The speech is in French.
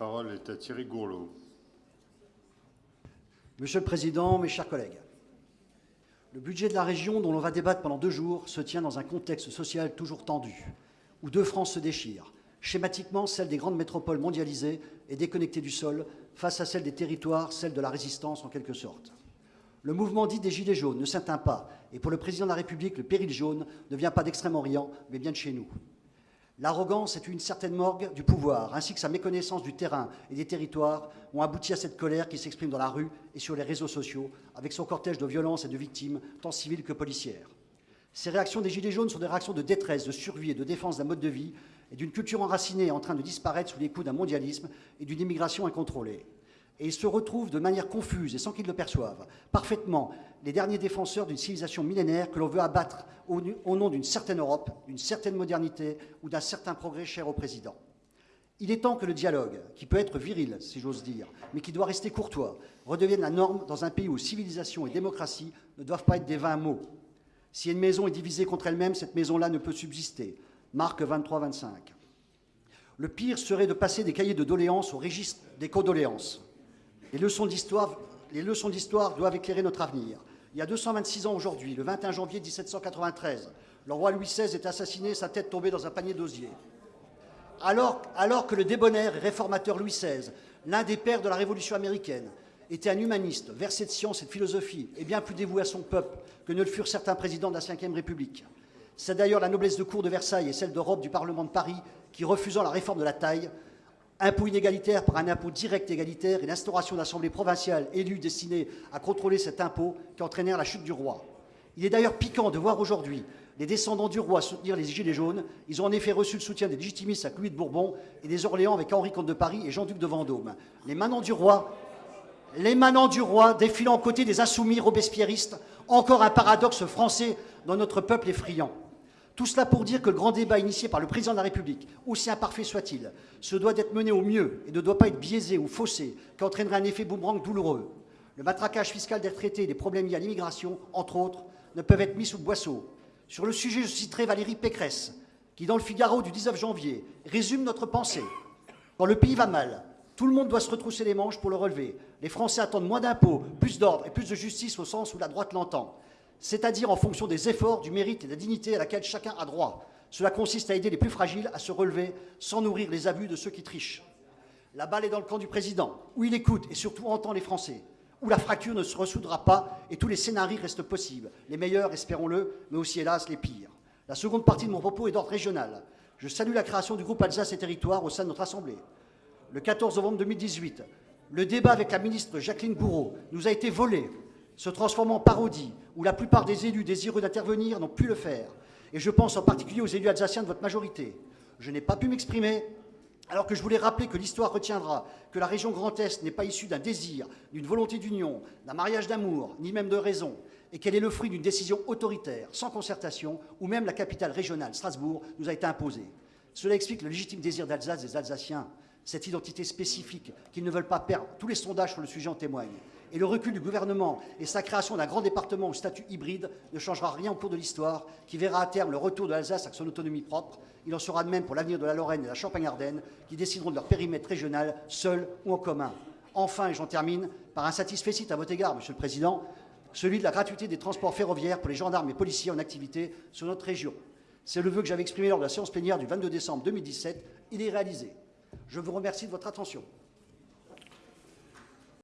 parole est à Thierry Gourlot. Monsieur le Président, mes chers collègues, le budget de la région dont l'on va débattre pendant deux jours se tient dans un contexte social toujours tendu, où deux France se déchirent, schématiquement celle des grandes métropoles mondialisées et déconnectées du sol face à celle des territoires, celle de la résistance en quelque sorte. Le mouvement dit des Gilets jaunes ne s'éteint pas, et pour le Président de la République, le péril jaune ne vient pas d'Extrême-Orient, mais bien de chez nous. L'arrogance est une certaine morgue du pouvoir, ainsi que sa méconnaissance du terrain et des territoires ont abouti à cette colère qui s'exprime dans la rue et sur les réseaux sociaux, avec son cortège de violences et de victimes, tant civiles que policières. Ces réactions des Gilets jaunes sont des réactions de détresse, de survie et de défense d'un mode de vie et d'une culture enracinée en train de disparaître sous les coups d'un mondialisme et d'une immigration incontrôlée et ils se retrouvent de manière confuse et sans qu'ils le perçoivent parfaitement les derniers défenseurs d'une civilisation millénaire que l'on veut abattre au, nom d'une certaine Europe, d'une certaine modernité ou d'un certain progrès cher au président. Il est temps que le dialogue, qui peut être viril, si j'ose dire, mais qui doit rester courtois, redevienne la norme dans un pays où civilisation et démocratie ne doivent pas être des vains mots. Si une maison est divisée contre elle-même, cette maison-là ne peut subsister. Marc 23-25. Le pire serait de passer des cahiers de doléances au registre des condoléances. Les leçons d'histoire doivent éclairer notre avenir. Il y a 226 ans aujourd'hui, le 21 janvier 1793, le roi Louis XVI est assassiné, sa tête tombée dans un panier d'osier. Alors, que le débonnaire et réformateur Louis XVI, l'un des pères de la Révolution américaine, était un humaniste, versé de science et de philosophie, et bien plus dévoué à son peuple que ne le furent certains présidents de la Ve République. C'est d'ailleurs la noblesse de cour de Versailles et celle d'Europe du Parlement de Paris qui, refusant la réforme de la taille, impôt inégalitaire par un impôt direct égalitaire et l'instauration d'assemblées provinciales élues destinées à contrôler cet impôt qui entraînèrent la chute du roi. Il est d'ailleurs piquant de voir aujourd'hui les descendants du roi soutenir les Gilets jaunes. Ils ont en effet reçu le soutien des légitimistes à Louis de Bourbon et des Orléans avec Henri Comte de Paris et Jean-Duc de Vendôme. Les manants du roi, les manants du roi défilant aux côtés des insoumis robespierristes, encore un paradoxe français dont notre peuple est friand. Tout cela pour dire que le grand débat initié par le président de la République, aussi imparfait soit-il, se doit d'être mené au mieux et ne doit pas être biaisé ou faussé, qui entraînerait un effet boomerang douloureux. Le matraquage fiscal des retraités et des problèmes liés à l'immigration, entre autres, ne peuvent être mis sous le boisseau. Sur le sujet, je citerai Valérie Pécresse, qui, dans le Figaro du 19 janvier, résume notre pensée. Quand le pays va mal, tout le monde doit se retrousser les manches pour le relever. Les Français attendent moins d'impôts, plus d'ordre et plus de justice au sens où la droite l'entend c'est-à-dire en fonction des efforts, du mérite et de la dignité à laquelle chacun a droit. Cela consiste à aider les plus fragiles à se relever sans nourrir les abus de ceux qui trichent. La balle est dans le camp du président, où il écoute et surtout entend les Français, où la fracture ne se ressoudra pas et tous les scénarios restent possibles, les meilleurs, espérons-le, mais aussi, hélas, les pires. La seconde partie de mon propos est d'ordre régional. Je salue la création du groupe Alsace et Territoire au sein de notre Assemblée. Le 14 novembre 2018, le débat avec la ministre Jacqueline Bourreau nous a été volé se transformant en parodie, où la plupart des élus désireux d'intervenir n'ont pu le faire. Et je pense en particulier aux élus alsaciens de votre majorité. Je n'ai pas pu m'exprimer, alors que je voulais rappeler que l'histoire retiendra que la région Grand Est n'est pas issue d'un désir, d'une volonté d'union, d'un mariage d'amour, ni même de raison, et qu'elle est le fruit d'une décision autoritaire, sans concertation, où même la capitale régionale, Strasbourg, nous a été imposée. Cela explique le légitime désir d'Alsace des Alsaciens, cette identité spécifique qu'ils ne veulent pas perdre. Tous les sondages sur le sujet en témoignent et le recul du gouvernement et sa création d'un grand département au statut hybride ne changera rien au cours de l'histoire, qui verra à terme le retour de l'Alsace avec son autonomie propre. Il en sera de même pour l'avenir de la Lorraine et de la Champagne-Ardenne, qui décideront de leur périmètre régional, seuls ou en commun. Enfin, et j'en termine, par un satisfait à votre égard, Monsieur le Président, celui de la gratuité des transports ferroviaires pour les gendarmes et policiers en activité sur notre région. C'est le vœu que j'avais exprimé lors de la séance plénière du 22 décembre 2017. Il est réalisé. Je vous remercie de votre attention.